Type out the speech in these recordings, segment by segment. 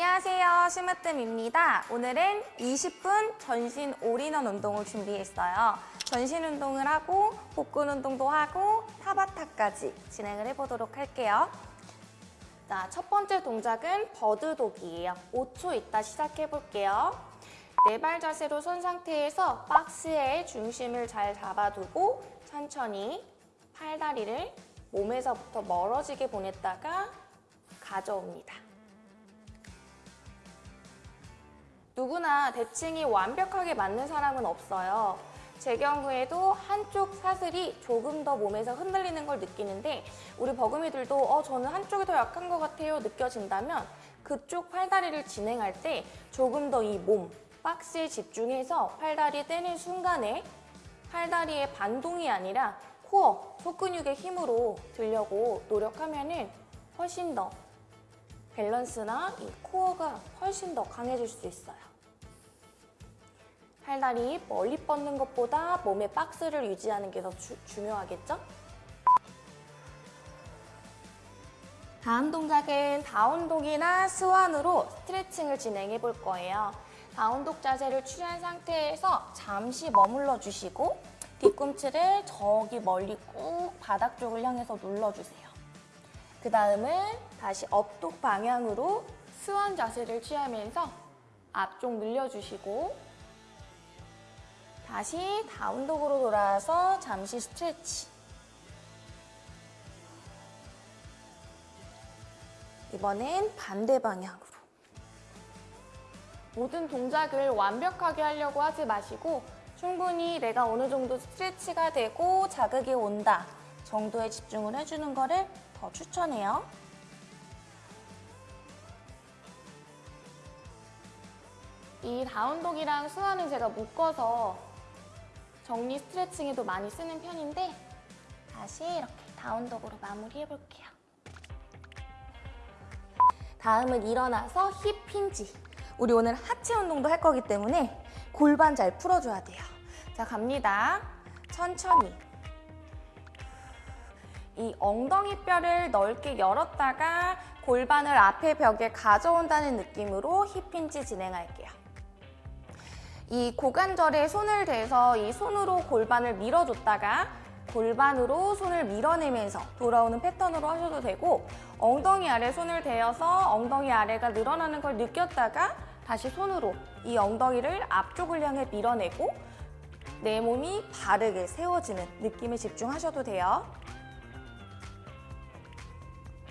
안녕하세요. 심으뜸입니다. 오늘은 20분 전신 올인원 운동을 준비했어요. 전신 운동을 하고 복근 운동도 하고 타바타까지 진행을 해보도록 할게요. 자, 첫 번째 동작은 버드독이에요. 5초 있다 시작해볼게요. 네 발 자세로 선 상태에서 박스의 중심을 잘 잡아두고 천천히 팔다리를 몸에서부터 멀어지게 보냈다가 가져옵니다. 누구나 대칭이 완벽하게 맞는 사람은 없어요. 제 경우에도 한쪽 사슬이 조금 더 몸에서 흔들리는 걸 느끼는데 우리 버금이들도 어 저는 한쪽이 더 약한 것 같아요 느껴진다면 그쪽 팔다리를 진행할 때 조금 더 이 몸, 박스에 집중해서 팔다리 떼는 순간에 팔다리의 반동이 아니라 코어, 속근육의 힘으로 들려고 노력하면 훨씬 더 밸런스나 이 코어가 훨씬 더 강해질 수 있어요. 팔다리 멀리 뻗는 것보다 몸의 박스를 유지하는 게 더 중요하겠죠? 다음 동작은 down dog이나 swan으로 스트레칭을 진행해 볼 거예요. down dog 자세를 취한 상태에서 잠시 머물러 주시고 뒤꿈치를 저기 멀리 꾹 바닥 쪽을 향해서 눌러주세요. 그 다음은 다시 업독 방향으로 스완 자세를 취하면서 앞쪽 늘려주시고 다시 다운독으로 돌아와서 잠시 스트레치 이번엔 반대 방향으로 모든 동작을 완벽하게 하려고 하지 마시고 충분히 내가 어느 정도 스트레치가 되고 자극이 온다 정도에 집중을 해주는 거를 더 추천해요. 이 다운독이랑 스완은 제가 묶어서 정리 스트레칭에도 많이 쓰는 편인데 다시 이렇게 다운독으로 마무리해볼게요. 다음은 일어나서 힙 힌지. 우리 오늘 하체 운동도 할 거기 때문에 골반 잘 풀어줘야 돼요. 자, 갑니다. 천천히. 이 엉덩이 뼈를 넓게 열었다가 골반을 앞에 벽에 가져온다는 느낌으로 힙힌지 진행할게요. 이 고관절에 손을 대서 이 손으로 골반을 밀어줬다가 골반으로 손을 밀어내면서 돌아오는 패턴으로 하셔도 되고 엉덩이 아래 손을 대어서 엉덩이 아래가 늘어나는 걸 느꼈다가 다시 손으로 이 엉덩이를 앞쪽을 향해 밀어내고 내 몸이 바르게 세워지는 느낌에 집중하셔도 돼요.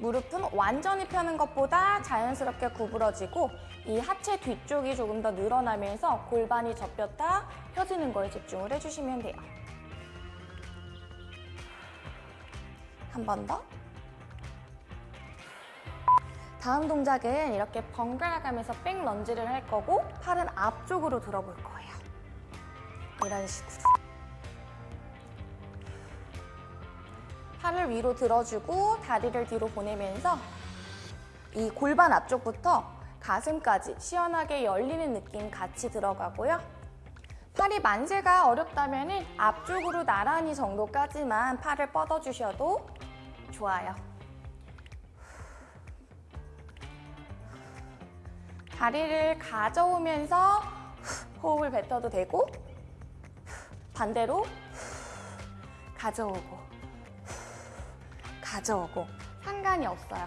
무릎은 완전히 펴는 것보다 자연스럽게 구부러지고 이 하체 뒤쪽이 조금 더 늘어나면서 골반이 접혔다 펴지는 거에 집중을 해주시면 돼요. 한 번 더. 다음 동작은 이렇게 번갈아 가면서 백 런지를 할 거고 팔은 앞쪽으로 들어볼 거예요. 이런 식으로. 팔을 위로 들어주고 다리를 뒤로 보내면서 이 골반 앞쪽부터 가슴까지 시원하게 열리는 느낌 같이 들어가고요. 팔이 만세가 어렵다면 앞쪽으로 나란히 정도까지만 팔을 뻗어주셔도 좋아요. 다리를 가져오면서 호흡을 뱉어도 되고 반대로 가져오고 가져오고 상관이 없어요.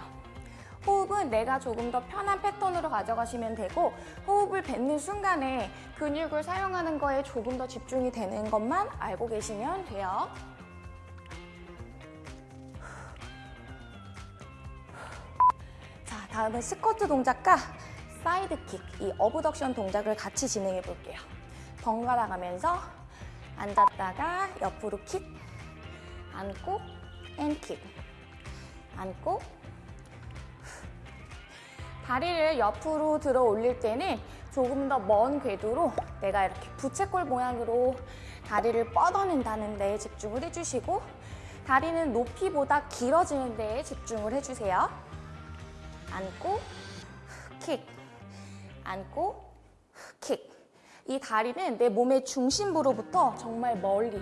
호흡은 내가 조금 더 편한 패턴으로 가져가시면 되고 호흡을 뱉는 순간에 근육을 사용하는 거에 조금 더 집중이 되는 것만 알고 계시면 돼요. 자, 다음은 스쿼트 동작과 side kick, 이 abduction 동작을 같이 진행해 볼게요. 번갈아 가면서 앉았다가 옆으로 킥, 앉고 and kick, 앉고 다리를 옆으로 들어 올릴 때는 조금 더 먼 궤도로 내가 이렇게 부채꼴 모양으로 다리를 뻗어낸다는 데에 집중을 해주시고 다리는 높이보다 길어지는 데에 집중을 해주세요. 앉고 킥, 앉고 킥. 이 다리는 내 몸의 중심부로부터 정말 멀리,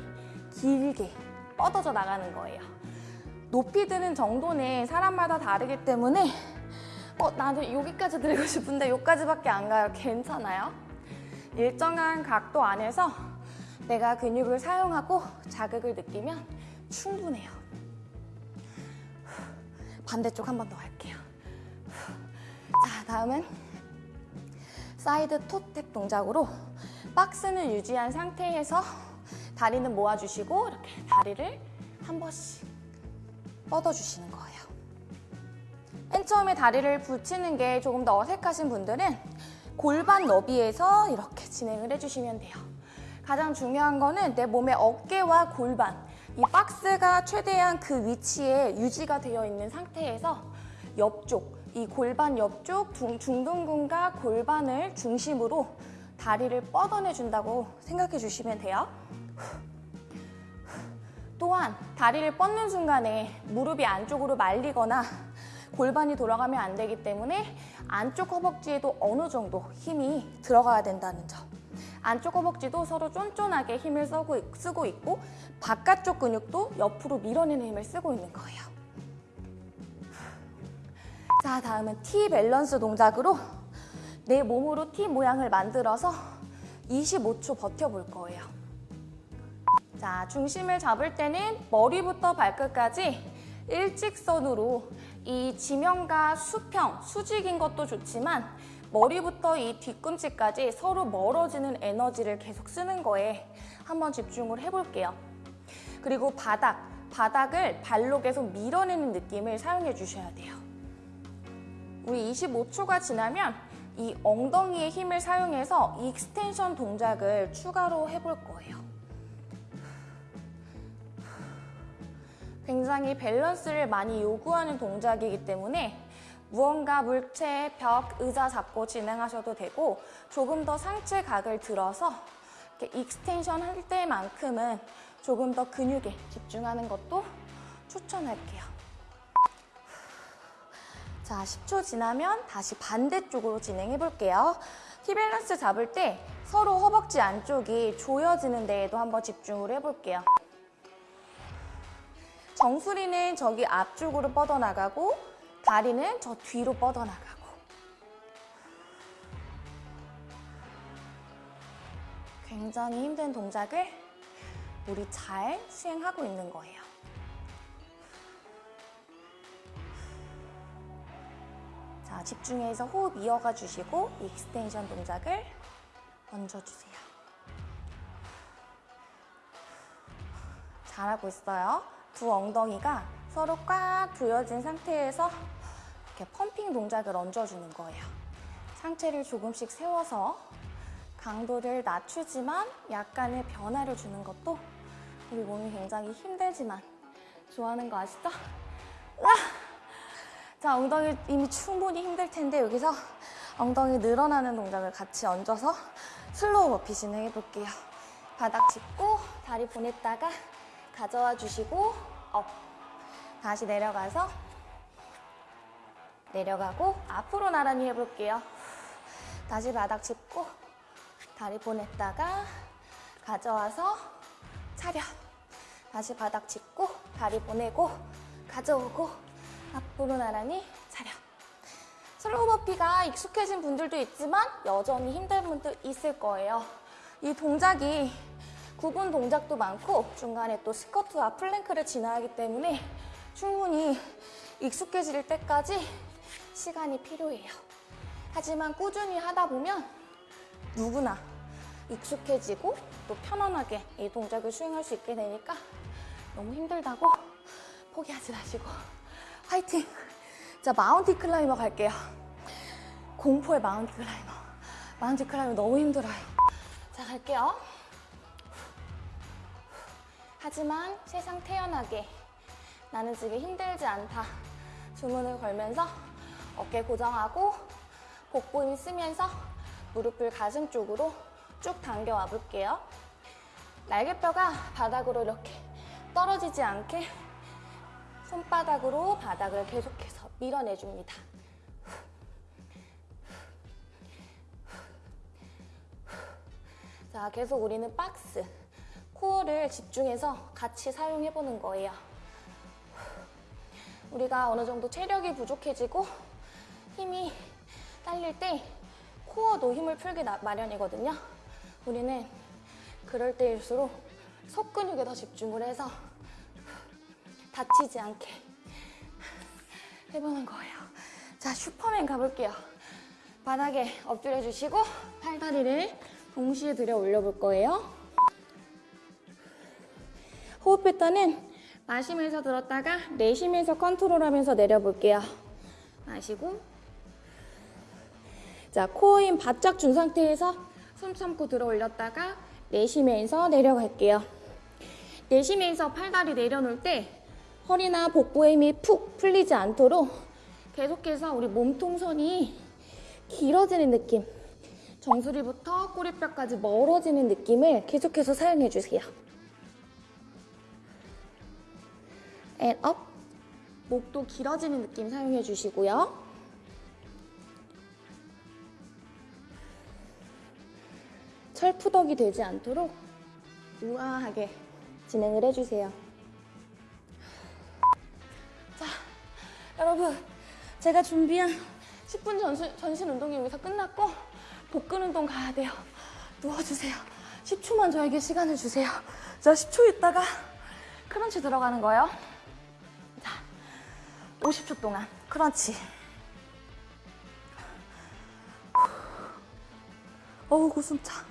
길게 뻗어져 나가는 거예요. 높이 드는 정도는 사람마다 다르기 때문에 어, 나는 여기까지 들고 싶은데 여기까지밖에 안 가요. 괜찮아요? 일정한 각도 안에서 내가 근육을 사용하고 자극을 느끼면 충분해요. 반대쪽 한 번 더 할게요. 자, 다음은 side toe tap 동작으로 박스는 유지한 상태에서 다리는 모아주시고 이렇게 다리를 한 번씩 뻗어주시는 거예요. 맨 처음에 다리를 붙이는 게 조금 더 어색하신 분들은 골반 너비에서 이렇게 진행을 해주시면 돼요. 가장 중요한 거는 내 몸의 어깨와 골반, 이 박스가 최대한 그 위치에 유지가 되어 있는 상태에서 옆쪽, 이 골반 옆쪽 중- 중둔근과 골반을 중심으로 다리를 뻗어내 준다고 생각해 주시면 돼요. 또한 다리를 뻗는 순간에 무릎이 안쪽으로 말리거나 골반이 돌아가면 안 되기 때문에 안쪽 허벅지에도 어느 정도 힘이 들어가야 된다는 점. 안쪽 허벅지도 서로 쫀쫀하게 힘을 쓰고, 있고 바깥쪽 근육도 옆으로 밀어내는 힘을 쓰고 있는 거예요. 자, 다음은 T 밸런스 동작으로 내 몸으로 T 모양을 만들어서 25초 버텨볼 거예요. 자, 중심을 잡을 때는 머리부터 발끝까지 일직선으로 이 지면과 수평, 수직인 것도 좋지만 머리부터 이 뒤꿈치까지 서로 멀어지는 에너지를 계속 쓰는 거에 한번 집중을 해볼게요. 그리고 바닥, 바닥을 발로 계속 밀어내는 느낌을 사용해 주셔야 돼요. 우리 25초가 지나면 이 엉덩이의 힘을 사용해서 extension 동작을 추가로 해볼 거예요. 굉장히 밸런스를 많이 요구하는 동작이기 때문에 무언가 물체, 벽, 의자 잡고 진행하셔도 되고 조금 더 상체 각을 들어서 이렇게 extension 할 때만큼은 조금 더 근육에 집중하는 것도 추천할게요. 자, 10초 지나면 다시 반대쪽으로 진행해 볼게요. T balance 잡을 때 서로 허벅지 안쪽이 조여지는 데에도 한번 집중을 해볼게요. 정수리는 저기 앞쪽으로 뻗어나가고 다리는 저 뒤로 뻗어나가고 굉장히 힘든 동작을 우리 잘 수행하고 있는 거예요. 자, 집중해서 호흡 이어가 주시고 extension 동작을 얹어주세요. 잘하고 있어요. 두 엉덩이가 서로 꽉 조여진 상태에서 이렇게 펌핑 동작을 얹어주는 거예요. 상체를 조금씩 세워서 강도를 낮추지만 약간의 변화를 주는 것도 우리 몸이 굉장히 힘들지만 좋아하는 거 아시죠? 으아! 자, 엉덩이 이미 충분히 힘들 텐데 여기서 엉덩이 늘어나는 동작을 같이 얹어서 slow burpee 진행해 볼게요. 바닥 짚고 다리 보냈다가 가져와 주시고 up. 다시 내려가서 내려가고 앞으로 나란히 해볼게요. 다시 바닥 짚고 다리 보냈다가 가져와서 차렷. 다시 바닥 짚고 다리 보내고 가져오고 앞으로 나란히 차렷. slow burpee가 익숙해진 분들도 있지만 여전히 힘든 분도 있을 거예요. 이 동작이 구분 동작도 많고 중간에 또 스쿼트와 plank를 진행하기 때문에 충분히 익숙해질 때까지 시간이 필요해요. 하지만 꾸준히 하다 보면 누구나 익숙해지고 또 편안하게 이 동작을 수행할 수 있게 되니까 너무 힘들다고 포기하지 마시고 화이팅! 자, mountain climber 갈게요. 공포의 mountain climber. mountain climber 너무 힘들어요. 자, 갈게요. 하지만 세상 태연하게 나는 지금 힘들지 않다. 주문을 걸면서 어깨 고정하고 복부 힘 쓰면서 무릎을 가슴 쪽으로 쭉 당겨와 볼게요. 날개뼈가 바닥으로 이렇게 떨어지지 않게 손바닥으로 바닥을 계속해서 밀어내줍니다. 자, 계속 우리는 박스, 코어를 집중해서 같이 사용해보는 거예요. 우리가 어느 정도 체력이 부족해지고 힘이 딸릴 때 코어도 힘을 풀기 나- 마련이거든요. 우리는 그럴 때일수록 속 근육에 더 집중을 해서 다치지 않게 해보는 거예요. 자, 슈퍼맨 가볼게요. 바닥에 엎드려 주시고 팔다리를 동시에 들어 올려볼 거예요. 호흡 패턴은 마시면서 들었다가 내쉬면서 컨트롤하면서 내려볼게요. 마시고 자, 코어 힘 바짝 준 상태에서 숨 참고 들어 올렸다가 내쉬면서 내려갈게요. 내쉬면서 팔다리 내려놓을 때 허리나 복부의 힘이 푹 풀리지 않도록 계속해서 우리 몸통선이 길어지는 느낌 정수리부터 꼬리뼈까지 멀어지는 느낌을 계속해서 사용해 주세요. And up 목도 길어지는 느낌 사용해 주시고요. 철푸덕이 되지 않도록 우아하게 진행을 해주세요. 자, 여러분 제가 준비한 10분 전신, 전신 운동이 여기서 끝났고 복근 운동 가야 돼요. 누워주세요. 10초만 저에게 시간을 주세요. 자, 10초 있다가 크런치 들어가는 거예요. 자, 50초 동안 크런치. 어우, 고숨차.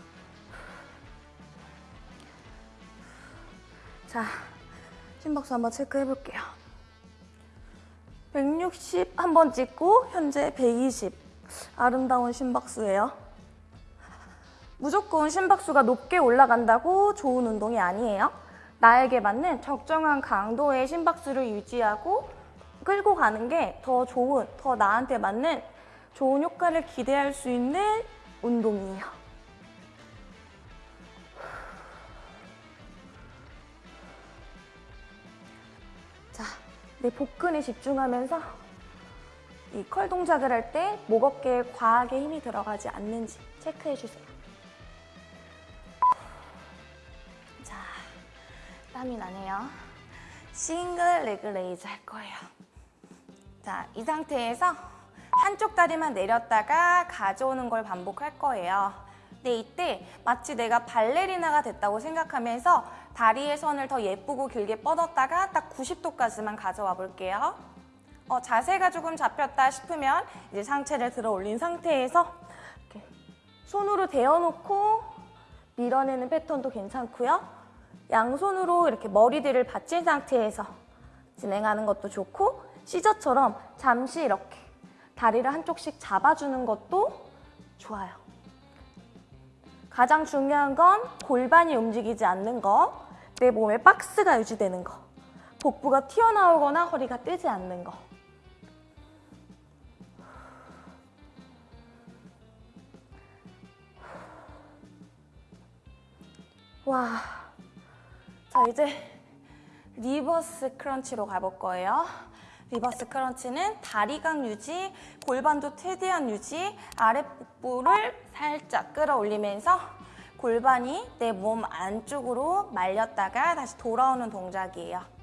자, 심박수 한번 체크해 볼게요. 160 한번 찍고 현재 120. 아름다운 심박수예요. 무조건 심박수가 높게 올라간다고 좋은 운동이 아니에요. 나에게 맞는 적정한 강도의 심박수를 유지하고 끌고 가는 게 더 좋은, 더 나한테 맞는 좋은 효과를 기대할 수 있는 운동이에요. 자, 내 복근에 집중하면서 이 컬 동작을 할 때 목 어깨에 과하게 힘이 들어가지 않는지 체크해 주세요. 자, 땀이 나네요. single leg raise 할 거예요. 자, 이 상태에서 한쪽 다리만 내렸다가 가져오는 걸 반복할 거예요. 근데 이때 마치 내가 발레리나가 됐다고 생각하면서 다리의 선을 더 예쁘고 길게 뻗었다가 딱 90도까지만 가져와 볼게요. 어, 자세가 조금 잡혔다 싶으면 이제 상체를 들어 올린 상태에서 이렇게 손으로 대어놓고 밀어내는 패턴도 괜찮고요. 양손으로 이렇게 머리들을 받친 상태에서 진행하는 것도 좋고 시저처럼 잠시 이렇게 다리를 한쪽씩 잡아주는 것도 좋아요. 가장 중요한 건 골반이 움직이지 않는 거, 내 몸에 박스가 유지되는 거, 복부가 튀어나오거나 허리가 뜨지 않는 거. 와. 자, 이제 reverse crunch로 가볼 거예요. reverse crunch는 다리각 유지, 골반도 최대한 유지, 아랫복부를 살짝 끌어올리면서 골반이 내 몸 안쪽으로 말렸다가 다시 돌아오는 동작이에요.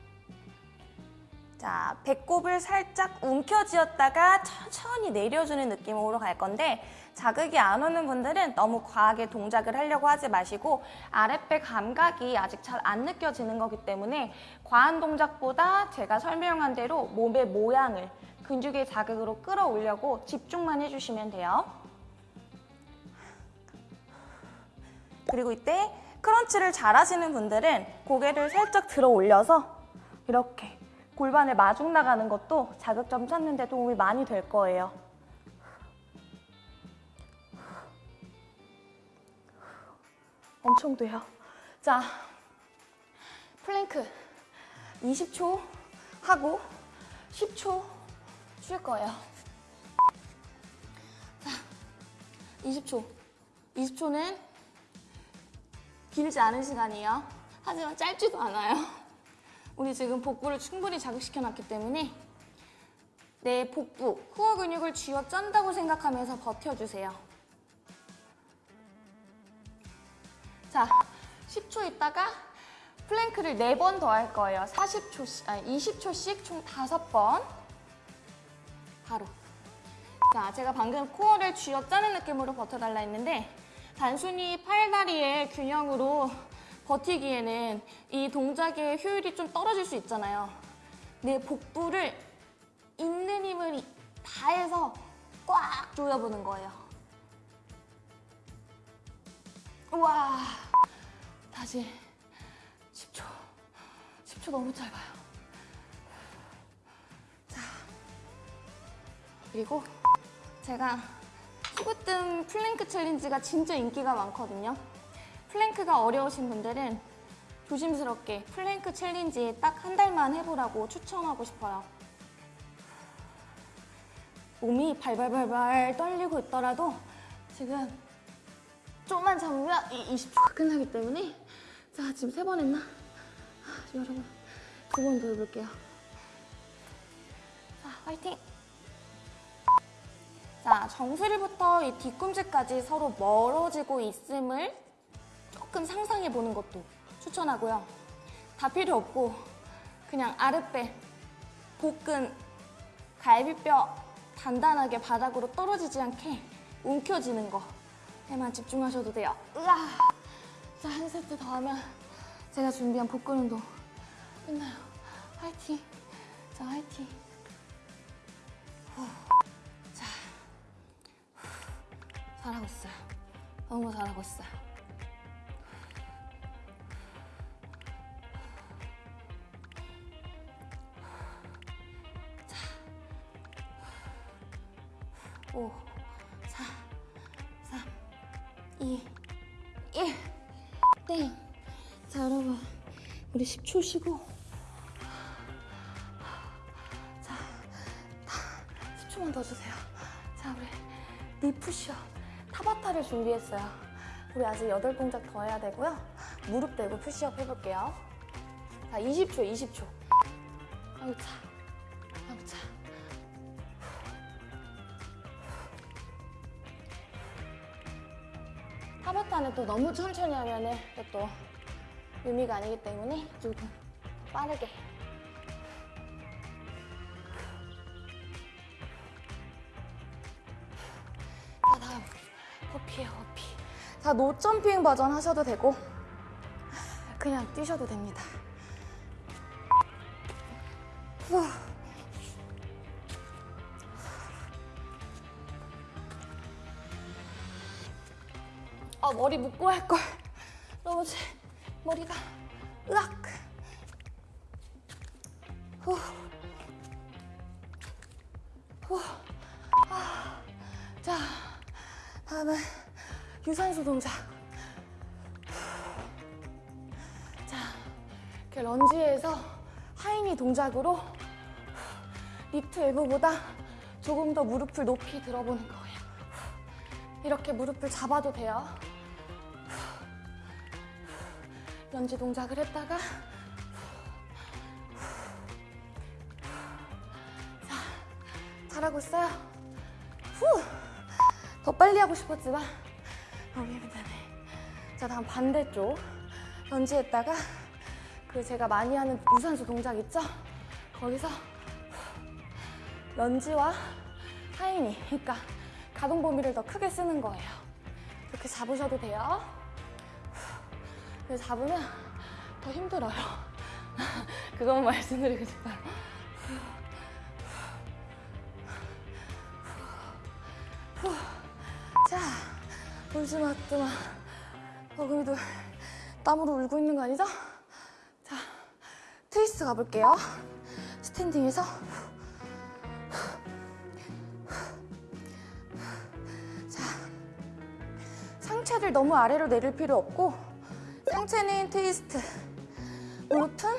자, 배꼽을 살짝 움켜쥐었다가 천천히 내려주는 느낌으로 갈 건데 자극이 안 오는 분들은 너무 과하게 동작을 하려고 하지 마시고 아랫배 감각이 아직 잘 안 느껴지는 거기 때문에 과한 동작보다 제가 설명한 대로 몸의 모양을 근육의 자극으로 끌어올려고 집중만 해주시면 돼요. 그리고 이때 크런치를 잘 하시는 분들은 고개를 살짝 들어 올려서 이렇게 골반을 마중 나가는 것도 자극점 찾는 데 도움이 많이 될 거예요. 엄청 돼요. 자, 플랭크 20초 하고 10초 쉴 거예요. 자, 20초. 20초는 길지 않은 시간이에요. 하지만 짧지도 않아요. 우리 지금 복부를 충분히 자극시켜 놨기 때문에 내 복부, core 근육을 쥐어 짠다고 생각하면서 버텨주세요. 자, 10초 있다가 plank를 4번 더 할 거예요. 40초씩, 아니 20초씩 총 5번. 바로. 자, 제가 방금 core를 쥐어 짜는 느낌으로 버텨달라 했는데 단순히 팔다리의 균형으로 버티기에는 이 동작의 효율이 좀 떨어질 수 있잖아요. 내 복부를 있는 힘을 다해서 꽉 조여보는 거예요. 우와, 다시 10초. 10초 너무 짧아요. 자, 그리고 제가 힙으뜸 plank challenge가 진짜 인기가 많거든요. plank가 어려우신 분들은 조심스럽게 plank challenge 딱 한 달만 해보라고 추천하고 싶어요. 몸이 발발발발 떨리고 있더라도 지금 좀만 잡으면 이 20초가 끝나기 때문에 자 지금 세 번 했나? 아, 여러분 두 번 더 해볼게요. 자 화이팅! 자 정수리부터 이 뒤꿈치까지 서로 멀어지고 있음을 조금 상상해 보는 것도 추천하고요. 다 필요 없고 그냥 아랫배, 복근, 갈비뼈 단단하게 바닥으로 떨어지지 않게 움켜쥐는 거에만 집중하셔도 돼요. 으아! 자, 한 세트 더 하면 제가 준비한 복근 운동 끝나요. 화이팅! 자, 화이팅! 후. 자, 후. 잘하고 있어요. 너무 잘하고 있어요. 오, 사, 삼, 이, 일, 땡. 자, 여러분. 우리 10초 쉬고. 자, 다 10초만 더 주세요. 자, 우리 리푸시업. 타바타를 준비했어요. 우리 아직 8동작 더 해야 되고요. 무릎 대고 푸시업 해볼게요. 자, 20초, 20초. 아유, 차. 또 너무 천천히 하면은 또 의미가 아니기 때문에 조금 빠르게. 자, 다음 호피예요, 호피. 자, 노점핑 버전 하셔도 되고 그냥 뛰셔도 됩니다. 후. 아 머리 묶고 할 걸. 너무 제 머리가 으악. 후. 후. 아. 자, 다음은 유산소 동작. 자, 이렇게 lunge에서 high knee 동작으로 lift elbow보다 조금 더 무릎을 높이 들어보는 거예요. 이렇게 무릎을 잡아도 돼요. 런지 동작을 했다가 자, 잘하고 있어요. 후! 더 빨리 하고 싶었지만 너무 힘드네. 자, 다음 반대쪽 런지 했다가 그 제가 많이 하는 유산소 동작 있죠? 거기서 런지와 하이니, 그러니까 가동 범위를 더 크게 쓰는 거예요. 이렇게 잡으셔도 돼요. 근데 잡으면 더 힘들어요. 그것만 말씀드리고 싶어요. 자, 울지 마, 뜨마. 어금니도 땀으로 울고 있는 거 아니죠? 자, 트위스트 가볼게요. 스탠딩에서. 자, 상체를 너무 아래로 내릴 필요 없고 상체는 트위스트, 무릎은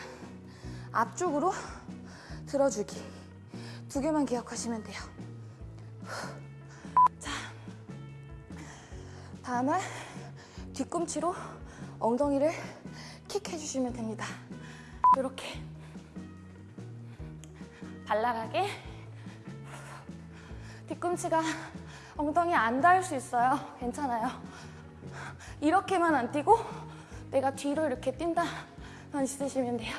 앞쪽으로 들어주기. 두 개만 기억하시면 돼요. 자, 다음은 뒤꿈치로 엉덩이를 킥 해주시면 됩니다. 이렇게 발랄하게 뒤꿈치가 엉덩이 안 닿을 수 있어요. 괜찮아요. 이렇게만 안 뛰고 내가 뒤로 이렇게 뛴다 만 있으시면 돼요.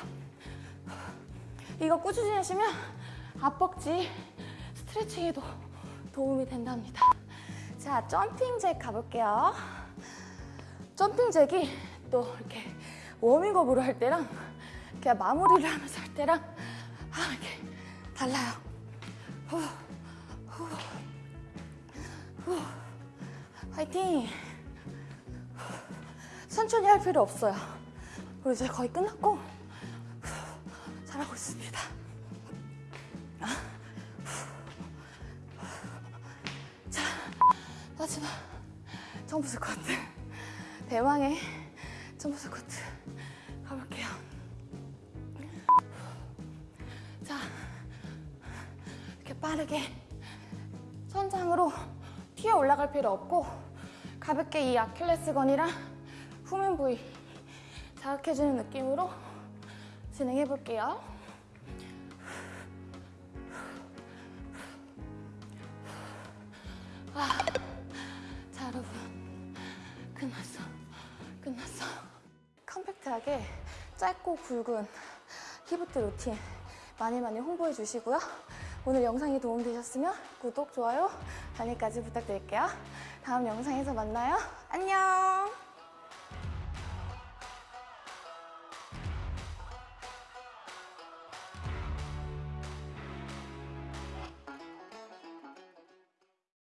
이거 꾸준히 하시면 앞벅지 스트레칭에도 도움이 된답니다. 자, 점핑 잭 가볼게요. 점핑 잭이 또 이렇게 워밍업으로 할 때랑 그냥 마무리를 하면서 할 때랑 아, 이렇게 달라요. 후, 후, 후. 화이팅! 천천히 할 필요 없어요. 우리 이제 거의 끝났고 후, 잘하고 있습니다. 자, 마지막 점프 스쿼트. 대망의 점프 스쿼트 가볼게요. 자, 이렇게 빠르게 천장으로 튀어 올라갈 필요 없고 가볍게 이 아킬레스건이랑 후면 부위 자극해주는 느낌으로 진행해 볼게요. 아, 자 여러분 끝났어, 끝났어. 컴팩트하게 짧고 굵은 히브트 루틴 많이 많이 홍보해 주시고요. 오늘 영상이 도움되셨으면 구독, 좋아요, 알림까지 부탁드릴게요. 다음 영상에서 만나요. 안녕!